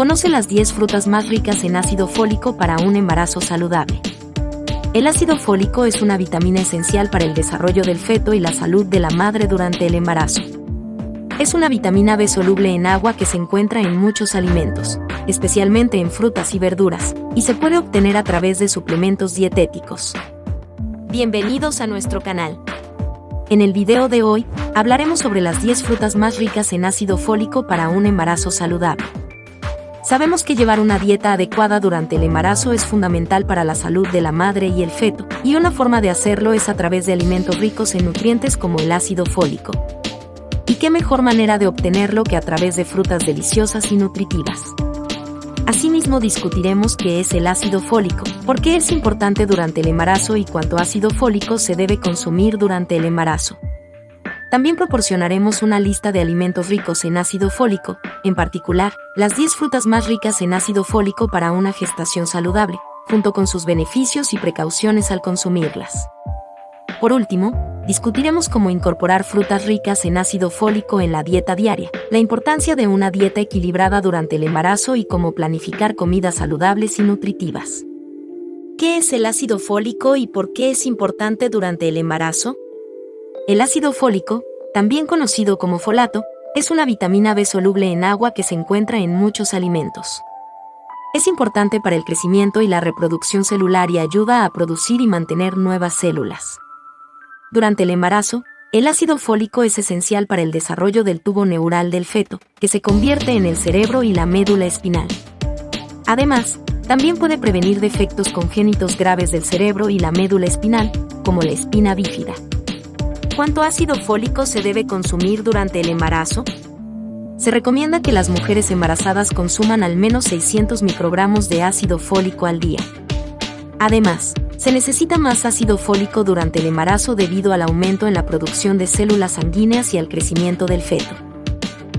Conoce las 10 frutas más ricas en ácido fólico para un embarazo saludable. El ácido fólico es una vitamina esencial para el desarrollo del feto y la salud de la madre durante el embarazo. Es una vitamina B soluble en agua que se encuentra en muchos alimentos, especialmente en frutas y verduras, y se puede obtener a través de suplementos dietéticos. Bienvenidos a nuestro canal. En el video de hoy, hablaremos sobre las 10 frutas más ricas en ácido fólico para un embarazo saludable. Sabemos que llevar una dieta adecuada durante el embarazo es fundamental para la salud de la madre y el feto, y una forma de hacerlo es a través de alimentos ricos en nutrientes como el ácido fólico. ¿Y qué mejor manera de obtenerlo que a través de frutas deliciosas y nutritivas? Asimismo discutiremos qué es el ácido fólico, por qué es importante durante el embarazo y cuánto ácido fólico se debe consumir durante el embarazo. También proporcionaremos una lista de alimentos ricos en ácido fólico, en particular, las 10 frutas más ricas en ácido fólico para una gestación saludable, junto con sus beneficios y precauciones al consumirlas. Por último, discutiremos cómo incorporar frutas ricas en ácido fólico en la dieta diaria, la importancia de una dieta equilibrada durante el embarazo y cómo planificar comidas saludables y nutritivas. ¿Qué es el ácido fólico y por qué es importante durante el embarazo? El ácido fólico, también conocido como folato, es una vitamina B soluble en agua que se encuentra en muchos alimentos. Es importante para el crecimiento y la reproducción celular y ayuda a producir y mantener nuevas células. Durante el embarazo, el ácido fólico es esencial para el desarrollo del tubo neural del feto, que se convierte en el cerebro y la médula espinal. Además, también puede prevenir defectos congénitos graves del cerebro y la médula espinal, como la espina bífida. ¿Cuánto ácido fólico se debe consumir durante el embarazo? Se recomienda que las mujeres embarazadas consuman al menos 600 microgramos de ácido fólico al día. Además, se necesita más ácido fólico durante el embarazo debido al aumento en la producción de células sanguíneas y al crecimiento del feto.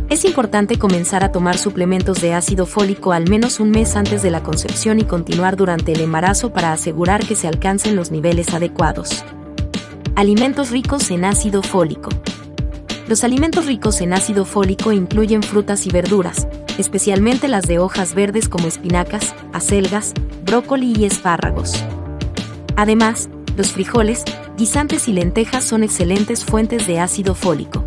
Es importante comenzar a tomar suplementos de ácido fólico al menos un mes antes de la concepción y continuar durante el embarazo para asegurar que se alcancen los niveles adecuados. Alimentos ricos en ácido fólico. Los alimentos ricos en ácido fólico incluyen frutas y verduras, especialmente las de hojas verdes como espinacas, acelgas, brócoli y espárragos. Además, los frijoles, guisantes y lentejas son excelentes fuentes de ácido fólico.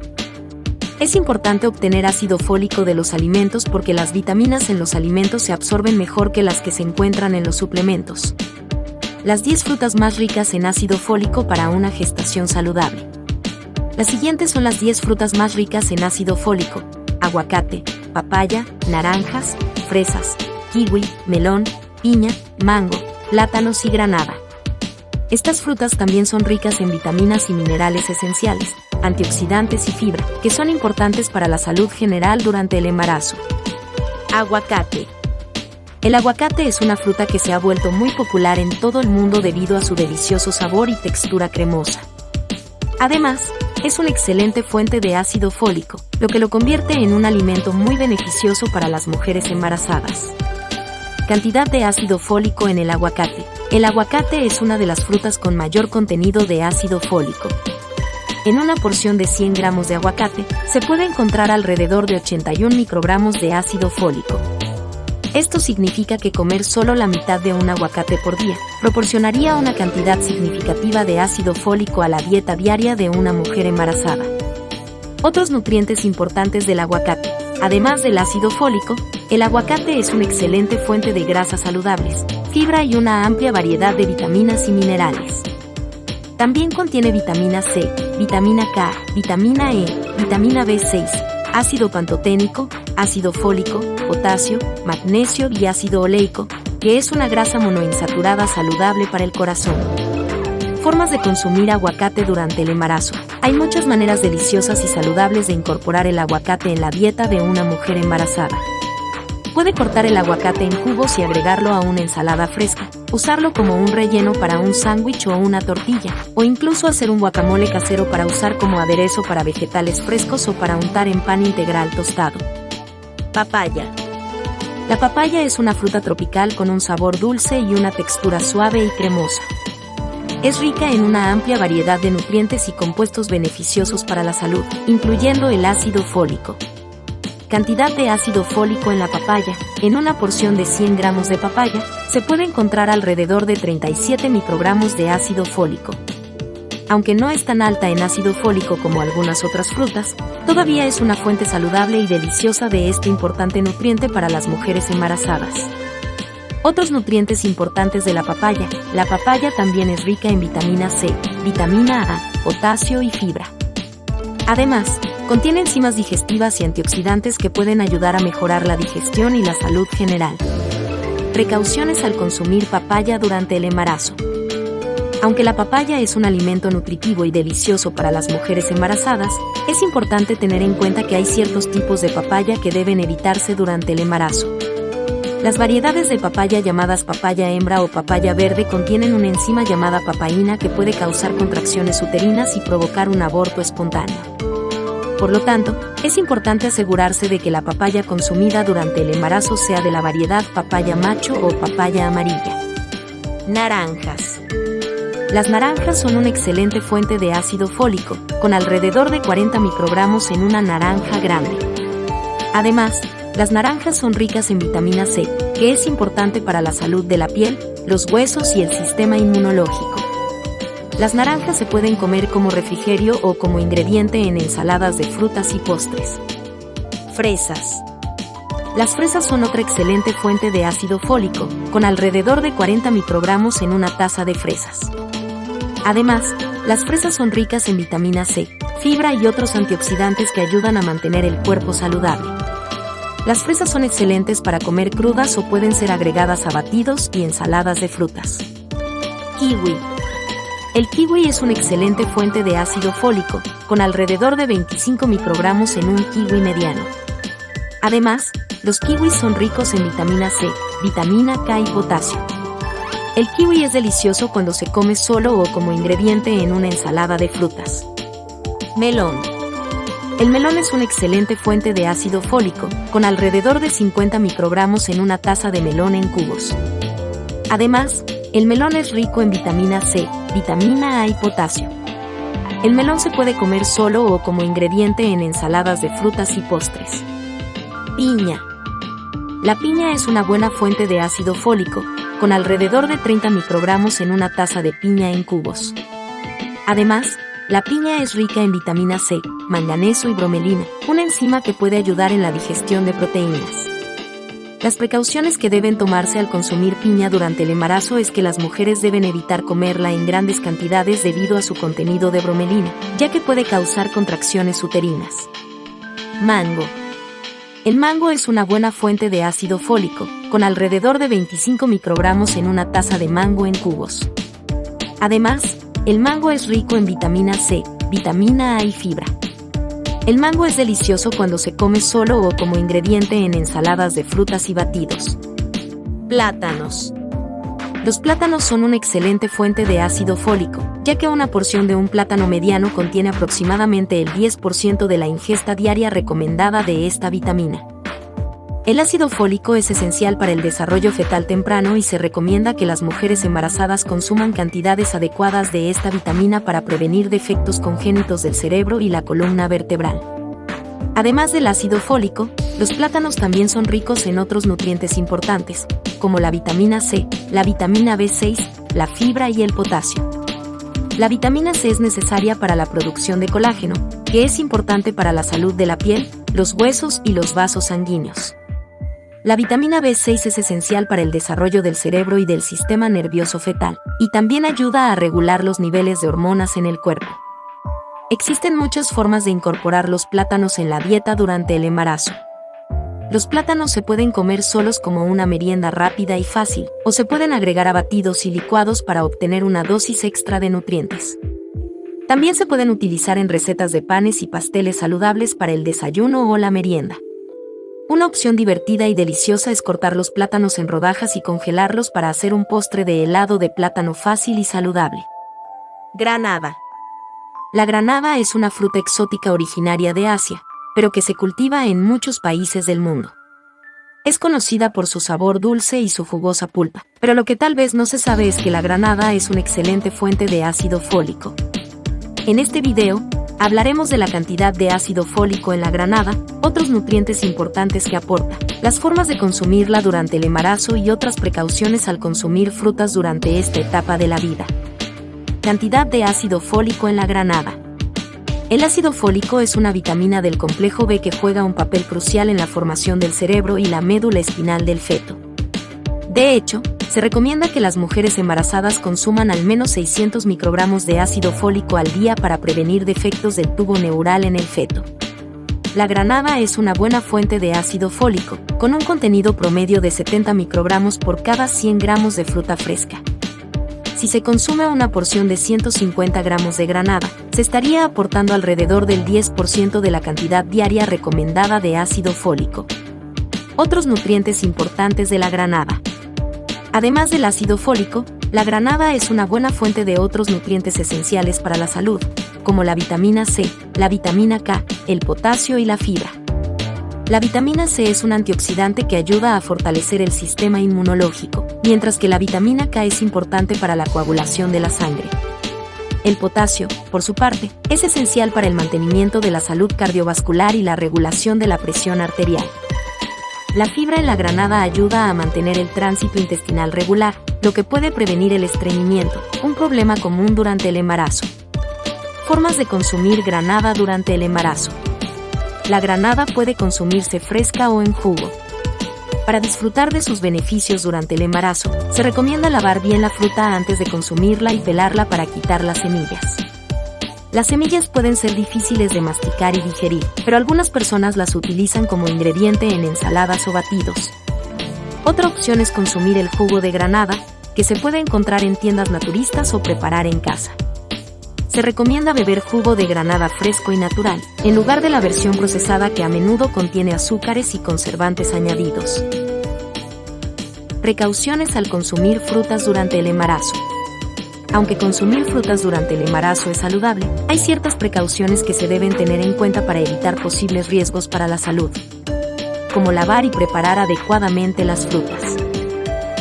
Es importante obtener ácido fólico de los alimentos porque las vitaminas en los alimentos se absorben mejor que las que se encuentran en los suplementos. Las 10 frutas más ricas en ácido fólico para una gestación saludable. Las siguientes son las 10 frutas más ricas en ácido fólico. Aguacate, papaya, naranjas, fresas, kiwi, melón, piña, mango, plátanos y granada. Estas frutas también son ricas en vitaminas y minerales esenciales, antioxidantes y fibra, que son importantes para la salud general durante el embarazo. Aguacate. El aguacate es una fruta que se ha vuelto muy popular en todo el mundo debido a su delicioso sabor y textura cremosa. Además, es una excelente fuente de ácido fólico, lo que lo convierte en un alimento muy beneficioso para las mujeres embarazadas. Cantidad de ácido fólico en el aguacate. El aguacate es una de las frutas con mayor contenido de ácido fólico. En una porción de 100 gramos de aguacate, se puede encontrar alrededor de 81 microgramos de ácido fólico. Esto significa que comer solo la mitad de un aguacate por día proporcionaría una cantidad significativa de ácido fólico a la dieta diaria de una mujer embarazada. Otros nutrientes importantes del aguacate. Además del ácido fólico, el aguacate es una excelente fuente de grasas saludables, fibra y una amplia variedad de vitaminas y minerales. También contiene vitamina C, vitamina K, vitamina E, vitamina B6, ácido pantoténico, ácido fólico, potasio, magnesio y ácido oleico, que es una grasa monoinsaturada saludable para el corazón. Formas de consumir aguacate durante el embarazo. Hay muchas maneras deliciosas y saludables de incorporar el aguacate en la dieta de una mujer embarazada. Puede cortar el aguacate en cubos y agregarlo a una ensalada fresca, usarlo como un relleno para un sándwich o una tortilla, o incluso hacer un guacamole casero para usar como aderezo para vegetales frescos o para untar en pan integral tostado. Papaya. La papaya es una fruta tropical con un sabor dulce y una textura suave y cremosa. Es rica en una amplia variedad de nutrientes y compuestos beneficiosos para la salud, incluyendo el ácido fólico. Cantidad de ácido fólico en la papaya. En una porción de 100 gramos de papaya, se puede encontrar alrededor de 37 microgramos de ácido fólico. Aunque no es tan alta en ácido fólico como algunas otras frutas, todavía es una fuente saludable y deliciosa de este importante nutriente para las mujeres embarazadas. Otros nutrientes importantes de la papaya. La papaya también es rica en vitamina C, vitamina A, potasio y fibra. Además, contiene enzimas digestivas y antioxidantes que pueden ayudar a mejorar la digestión y la salud general. Precauciones al consumir papaya durante el embarazo. Aunque la papaya es un alimento nutritivo y delicioso para las mujeres embarazadas, es importante tener en cuenta que hay ciertos tipos de papaya que deben evitarse durante el embarazo. Las variedades de papaya llamadas papaya hembra o papaya verde contienen una enzima llamada papaína que puede causar contracciones uterinas y provocar un aborto espontáneo. Por lo tanto, es importante asegurarse de que la papaya consumida durante el embarazo sea de la variedad papaya macho o papaya amarilla. Naranjas. Las naranjas son una excelente fuente de ácido fólico, con alrededor de 40 microgramos en una naranja grande. Además, las naranjas son ricas en vitamina C, que es importante para la salud de la piel, los huesos y el sistema inmunológico. Las naranjas se pueden comer como refrigerio o como ingrediente en ensaladas de frutas y postres. Fresas. Las fresas son otra excelente fuente de ácido fólico, con alrededor de 40 microgramos en una taza de fresas. Además, las fresas son ricas en vitamina C, fibra y otros antioxidantes que ayudan a mantener el cuerpo saludable. Las fresas son excelentes para comer crudas o pueden ser agregadas a batidos y ensaladas de frutas. Kiwi. El kiwi es una excelente fuente de ácido fólico, con alrededor de 25 microgramos en un kiwi mediano. Además, los kiwis son ricos en vitamina C, vitamina K y potasio. El kiwi es delicioso cuando se come solo o como ingrediente en una ensalada de frutas. Melón. El melón es una excelente fuente de ácido fólico, con alrededor de 50 microgramos en una taza de melón en cubos. Además, el melón es rico en vitamina C, vitamina A y potasio. El melón se puede comer solo o como ingrediente en ensaladas de frutas y postres. Piña. La piña es una buena fuente de ácido fólico, con alrededor de 30 microgramos en una taza de piña en cubos. Además, la piña es rica en vitamina C, manganeso y bromelina, una enzima que puede ayudar en la digestión de proteínas. Las precauciones que deben tomarse al consumir piña durante el embarazo es que las mujeres deben evitar comerla en grandes cantidades debido a su contenido de bromelina, ya que puede causar contracciones uterinas. Mango. El mango es una buena fuente de ácido fólico, con alrededor de 25 microgramos en una taza de mango en cubos. Además, el mango es rico en vitamina C, vitamina A y fibra. El mango es delicioso cuando se come solo o como ingrediente en ensaladas de frutas y batidos. Plátanos. Los plátanos son una excelente fuente de ácido fólico, ya que una porción de un plátano mediano contiene aproximadamente el 10% de la ingesta diaria recomendada de esta vitamina. El ácido fólico es esencial para el desarrollo fetal temprano y se recomienda que las mujeres embarazadas consuman cantidades adecuadas de esta vitamina para prevenir defectos congénitos del cerebro y la columna vertebral. Además del ácido fólico, los plátanos también son ricos en otros nutrientes importantes, como la vitamina C, la vitamina B6, la fibra y el potasio. La vitamina C es necesaria para la producción de colágeno, que es importante para la salud de la piel, los huesos y los vasos sanguíneos. La vitamina B6 es esencial para el desarrollo del cerebro y del sistema nervioso fetal, y también ayuda a regular los niveles de hormonas en el cuerpo. Existen muchas formas de incorporar los plátanos en la dieta durante el embarazo. Los plátanos se pueden comer solos como una merienda rápida y fácil, o se pueden agregar a batidos y licuados para obtener una dosis extra de nutrientes. También se pueden utilizar en recetas de panes y pasteles saludables para el desayuno o la merienda. Una opción divertida y deliciosa es cortar los plátanos en rodajas y congelarlos para hacer un postre de helado de plátano fácil y saludable. Granada. La granada es una fruta exótica originaria de Asia, pero que se cultiva en muchos países del mundo. Es conocida por su sabor dulce y su jugosa pulpa, pero lo que tal vez no se sabe es que la granada es una excelente fuente de ácido fólico. En este video, hablaremos de la cantidad de ácido fólico en la granada, otros nutrientes importantes que aporta, las formas de consumirla durante el embarazo y otras precauciones al consumir frutas durante esta etapa de la vida. Cantidad de ácido fólico en la granada. El ácido fólico es una vitamina del complejo B que juega un papel crucial en la formación del cerebro y la médula espinal del feto. De hecho, se recomienda que las mujeres embarazadas consuman al menos 600 microgramos de ácido fólico al día para prevenir defectos del tubo neural en el feto. La granada es una buena fuente de ácido fólico, con un contenido promedio de 70 microgramos por cada 100 gramos de fruta fresca. Si se consume una porción de 150 gramos de granada, se estaría aportando alrededor del 10% de la cantidad diaria recomendada de ácido fólico. Otros nutrientes importantes de la granada. Además del ácido fólico, la granada es una buena fuente de otros nutrientes esenciales para la salud, como la vitamina C, la vitamina K, el potasio y la fibra. La vitamina C es un antioxidante que ayuda a fortalecer el sistema inmunológico, mientras que la vitamina K es importante para la coagulación de la sangre. El potasio, por su parte, es esencial para el mantenimiento de la salud cardiovascular y la regulación de la presión arterial. La fibra en la granada ayuda a mantener el tránsito intestinal regular, lo que puede prevenir el estreñimiento, un problema común durante el embarazo. Formas de consumir granada durante el embarazo. La granada puede consumirse fresca o en jugo. Para disfrutar de sus beneficios durante el embarazo, se recomienda lavar bien la fruta antes de consumirla y pelarla para quitar las semillas. Las semillas pueden ser difíciles de masticar y digerir, pero algunas personas las utilizan como ingrediente en ensaladas o batidos. Otra opción es consumir el jugo de granada, que se puede encontrar en tiendas naturistas o preparar en casa. Se recomienda beber jugo de granada fresco y natural, en lugar de la versión procesada que a menudo contiene azúcares y conservantes añadidos. Precauciones al consumir frutas durante el embarazo. Aunque consumir frutas durante el embarazo es saludable, hay ciertas precauciones que se deben tener en cuenta para evitar posibles riesgos para la salud, como lavar y preparar adecuadamente las frutas.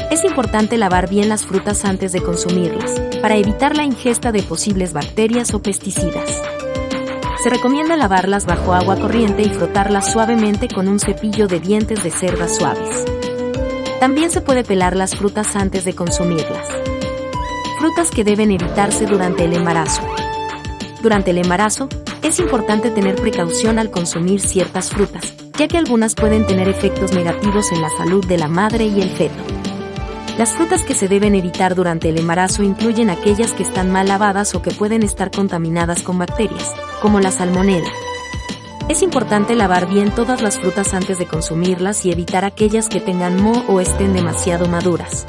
Es importante lavar bien las frutas antes de consumirlas, para evitar la ingesta de posibles bacterias o pesticidas. Se recomienda lavarlas bajo agua corriente y frotarlas suavemente con un cepillo de dientes de cerda suaves. También se puede pelar las frutas antes de consumirlas. Frutas que deben evitarse durante el embarazo. Durante el embarazo, es importante tener precaución al consumir ciertas frutas, ya que algunas pueden tener efectos negativos en la salud de la madre y el feto. Las frutas que se deben evitar durante el embarazo incluyen aquellas que están mal lavadas o que pueden estar contaminadas con bacterias, como la salmonela. Es importante lavar bien todas las frutas antes de consumirlas y evitar aquellas que tengan moho o estén demasiado maduras.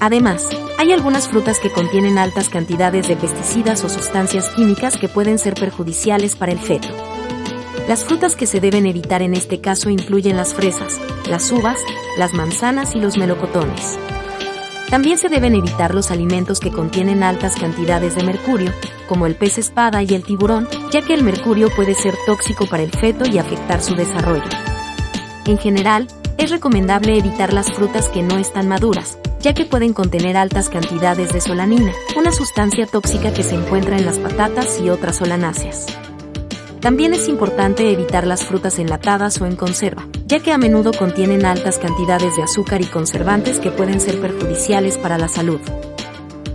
Además, hay algunas frutas que contienen altas cantidades de pesticidas o sustancias químicas que pueden ser perjudiciales para el feto. Las frutas que se deben evitar en este caso incluyen las fresas, las uvas, las manzanas y los melocotones. También se deben evitar los alimentos que contienen altas cantidades de mercurio, como el pez espada y el tiburón, ya que el mercurio puede ser tóxico para el feto y afectar su desarrollo. En general, es recomendable evitar las frutas que no están maduras, ya que pueden contener altas cantidades de solanina, una sustancia tóxica que se encuentra en las patatas y otras solanáceas. También es importante evitar las frutas enlatadas o en conserva, ya que a menudo contienen altas cantidades de azúcar y conservantes que pueden ser perjudiciales para la salud.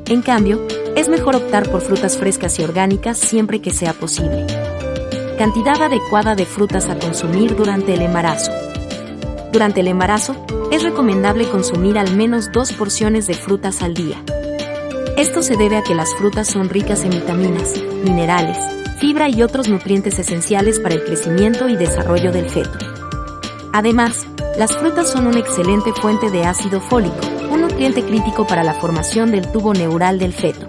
En cambio, es mejor optar por frutas frescas y orgánicas siempre que sea posible. Cantidad adecuada de frutas a consumir durante el embarazo. Durante el embarazo, es recomendable consumir al menos dos porciones de frutas al día. Esto se debe a que las frutas son ricas en vitaminas, minerales, fibra y otros nutrientes esenciales para el crecimiento y desarrollo del feto. Además, las frutas son una excelente fuente de ácido fólico, un nutriente crítico para la formación del tubo neural del feto.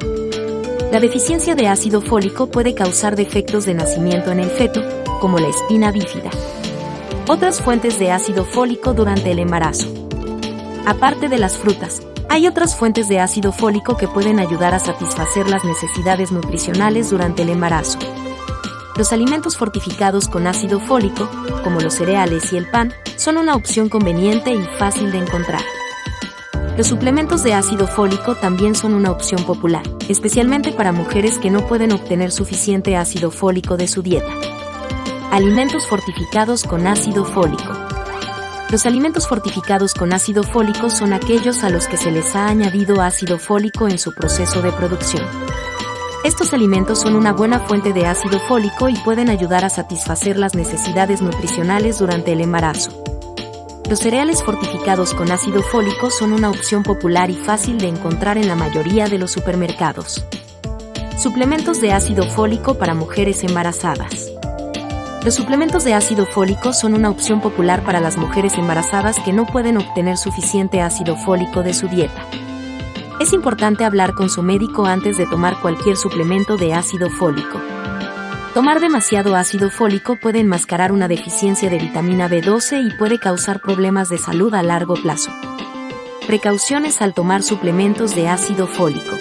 La deficiencia de ácido fólico puede causar defectos de nacimiento en el feto, como la espina bífida. Otras fuentes de ácido fólico durante el embarazo. Aparte de las frutas, hay otras fuentes de ácido fólico que pueden ayudar a satisfacer las necesidades nutricionales durante el embarazo. Los alimentos fortificados con ácido fólico, como los cereales y el pan, son una opción conveniente y fácil de encontrar. Los suplementos de ácido fólico también son una opción popular, especialmente para mujeres que no pueden obtener suficiente ácido fólico de su dieta. Alimentos fortificados con ácido fólico. Los alimentos fortificados con ácido fólico son aquellos a los que se les ha añadido ácido fólico en su proceso de producción. Estos alimentos son una buena fuente de ácido fólico y pueden ayudar a satisfacer las necesidades nutricionales durante el embarazo. Los cereales fortificados con ácido fólico son una opción popular y fácil de encontrar en la mayoría de los supermercados. Suplementos de ácido fólico para mujeres embarazadas. Los suplementos de ácido fólico son una opción popular para las mujeres embarazadas que no pueden obtener suficiente ácido fólico de su dieta. Es importante hablar con su médico antes de tomar cualquier suplemento de ácido fólico. Tomar demasiado ácido fólico puede enmascarar una deficiencia de vitamina B12 y puede causar problemas de salud a largo plazo. Precauciones al tomar suplementos de ácido fólico.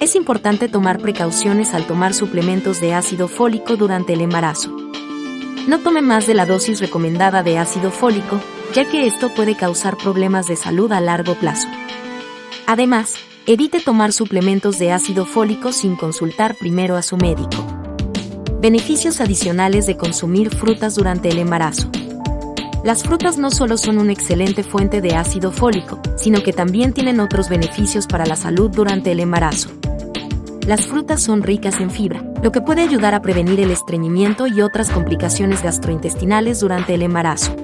Es importante tomar precauciones al tomar suplementos de ácido fólico durante el embarazo. No tome más de la dosis recomendada de ácido fólico, ya que esto puede causar problemas de salud a largo plazo. Además, evite tomar suplementos de ácido fólico sin consultar primero a su médico. Beneficios adicionales de consumir frutas durante el embarazo. Las frutas no solo son una excelente fuente de ácido fólico, sino que también tienen otros beneficios para la salud durante el embarazo. Las frutas son ricas en fibra, lo que puede ayudar a prevenir el estreñimiento y otras complicaciones gastrointestinales durante el embarazo.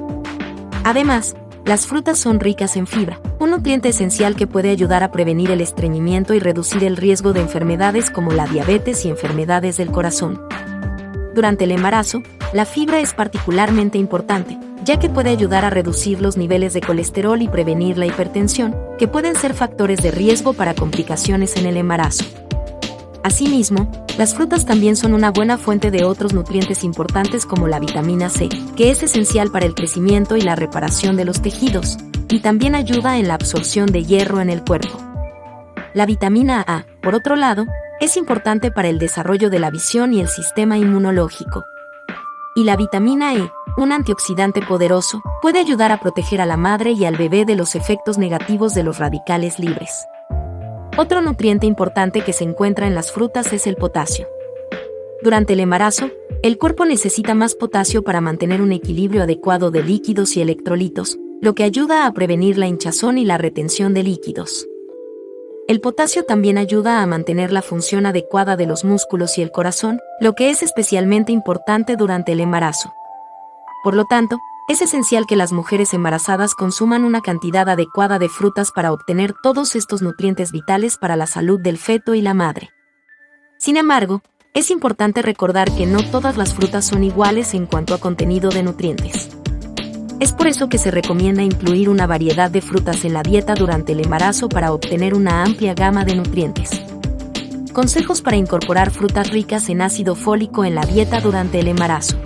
Además, las frutas son ricas en fibra, un nutriente esencial que puede ayudar a prevenir el estreñimiento y reducir el riesgo de enfermedades como la diabetes y enfermedades del corazón. Durante el embarazo, la fibra es particularmente importante, ya que puede ayudar a reducir los niveles de colesterol y prevenir la hipertensión, que pueden ser factores de riesgo para complicaciones en el embarazo. Asimismo, las frutas también son una buena fuente de otros nutrientes importantes como la vitamina C, que es esencial para el crecimiento y la reparación de los tejidos, y también ayuda en la absorción de hierro en el cuerpo. La vitamina A, por otro lado, es importante para el desarrollo de la visión y el sistema inmunológico. Y la vitamina E, un antioxidante poderoso, puede ayudar a proteger a la madre y al bebé de los efectos negativos de los radicales libres. Otro nutriente importante que se encuentra en las frutas es el potasio. Durante el embarazo, el cuerpo necesita más potasio para mantener un equilibrio adecuado de líquidos y electrolitos, lo que ayuda a prevenir la hinchazón y la retención de líquidos. El potasio también ayuda a mantener la función adecuada de los músculos y el corazón, lo que es especialmente importante durante el embarazo. Por lo tanto, es esencial que las mujeres embarazadas consuman una cantidad adecuada de frutas para obtener todos estos nutrientes vitales para la salud del feto y la madre. Sin embargo, es importante recordar que no todas las frutas son iguales en cuanto a contenido de nutrientes. Es por eso que se recomienda incluir una variedad de frutas en la dieta durante el embarazo para obtener una amplia gama de nutrientes. Consejos para incorporar frutas ricas en ácido fólico en la dieta durante el embarazo.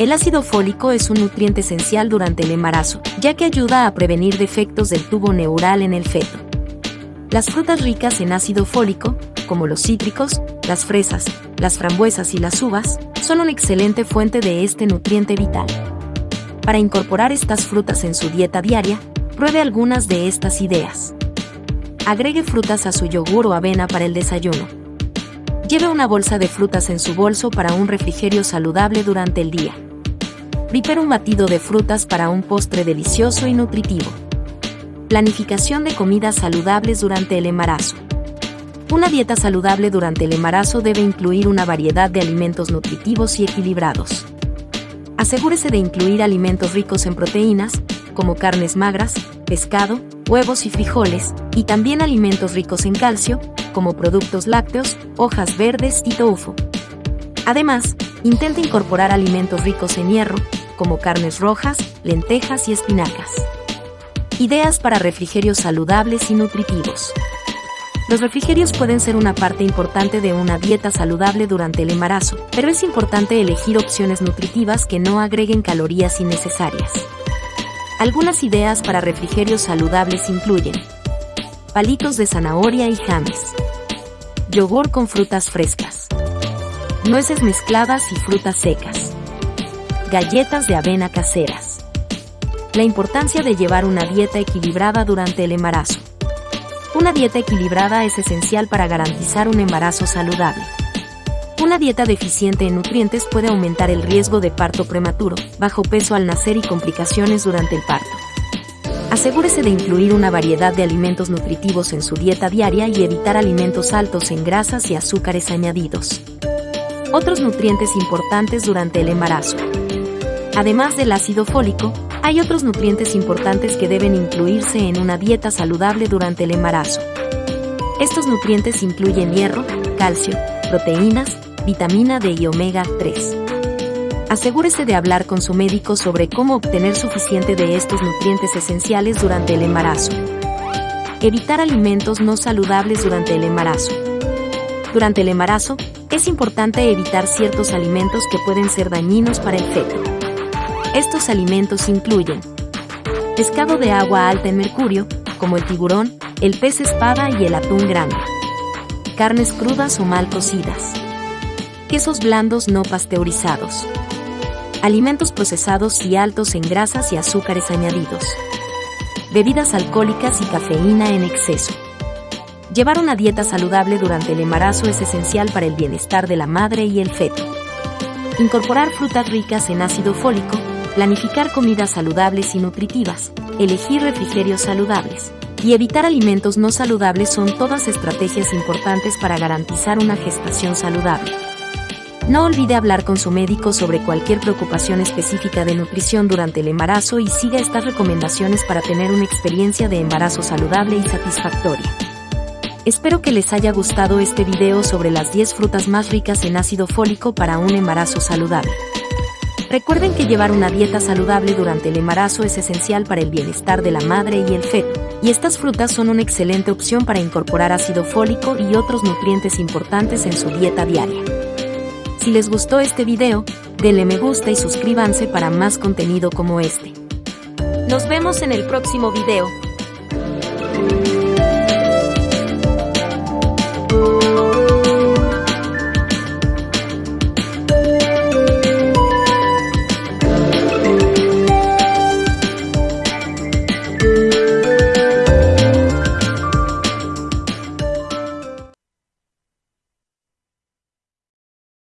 El ácido fólico es un nutriente esencial durante el embarazo, ya que ayuda a prevenir defectos del tubo neural en el feto. Las frutas ricas en ácido fólico, como los cítricos, las fresas, las frambuesas y las uvas, son una excelente fuente de este nutriente vital. Para incorporar estas frutas en su dieta diaria, pruebe algunas de estas ideas. Agregue frutas a su yogur o avena para el desayuno. Lleve una bolsa de frutas en su bolso para un refrigerio saludable durante el día. Prepare un batido de frutas para un postre delicioso y nutritivo. Planificación de comidas saludables durante el embarazo. Una dieta saludable durante el embarazo debe incluir una variedad de alimentos nutritivos y equilibrados. Asegúrese de incluir alimentos ricos en proteínas, como carnes magras, pescado, huevos y frijoles, y también alimentos ricos en calcio, como productos lácteos, hojas verdes y tofu. Además, intente incorporar alimentos ricos en hierro, como carnes rojas, lentejas y espinacas. Ideas para refrigerios saludables y nutritivos. Los refrigerios pueden ser una parte importante de una dieta saludable durante el embarazo, pero es importante elegir opciones nutritivas que no agreguen calorías innecesarias. Algunas ideas para refrigerios saludables incluyen palitos de zanahoria y james, yogur con frutas frescas, nueces mezcladas y frutas secas, galletas de avena caseras, La importancia de llevar una dieta equilibrada durante el embarazo. Una dieta equilibrada es esencial para garantizar un embarazo saludable. Una dieta deficiente en nutrientes puede aumentar el riesgo de parto prematuro, bajo peso al nacer y complicaciones durante el parto. Asegúrese de incluir una variedad de alimentos nutritivos en su dieta diaria y evitar alimentos altos en grasas y azúcares añadidos. Otros nutrientes importantes durante el embarazo. Además del ácido fólico, hay otros nutrientes importantes que deben incluirse en una dieta saludable durante el embarazo. Estos nutrientes incluyen hierro, calcio, proteínas, vitamina D y omega 3 asegúrese de hablar con su médico sobre cómo obtener suficiente de estos nutrientes esenciales durante el embarazo. Evitar alimentos no saludables durante el embarazo. Durante el embarazo, es importante evitar ciertos alimentos que pueden ser dañinos para el feto. Estos alimentos incluyen pescado de agua alta en mercurio, como el tiburón, el pez espada y el atún grande. Carnes crudas o mal cocidas. Quesos blandos no pasteurizados alimentos procesados y altos en grasas y azúcares añadidos, bebidas alcohólicas y cafeína en exceso. Llevar una dieta saludable durante el embarazo es esencial para el bienestar de la madre y el feto. Incorporar frutas ricas en ácido fólico, planificar comidas saludables y nutritivas, elegir refrigerios saludables y evitar alimentos no saludables son todas estrategias importantes para garantizar una gestación saludable. No olvide hablar con su médico sobre cualquier preocupación específica de nutrición durante el embarazo y siga estas recomendaciones para tener una experiencia de embarazo saludable y satisfactoria. Espero que les haya gustado este video sobre las 10 frutas más ricas en ácido fólico para un embarazo saludable. Recuerden que llevar una dieta saludable durante el embarazo es esencial para el bienestar de la madre y el feto, y estas frutas son una excelente opción para incorporar ácido fólico y otros nutrientes importantes en su dieta diaria. Si les gustó este video, denle me gusta y suscríbanse para más contenido como este. Nos vemos en el próximo video.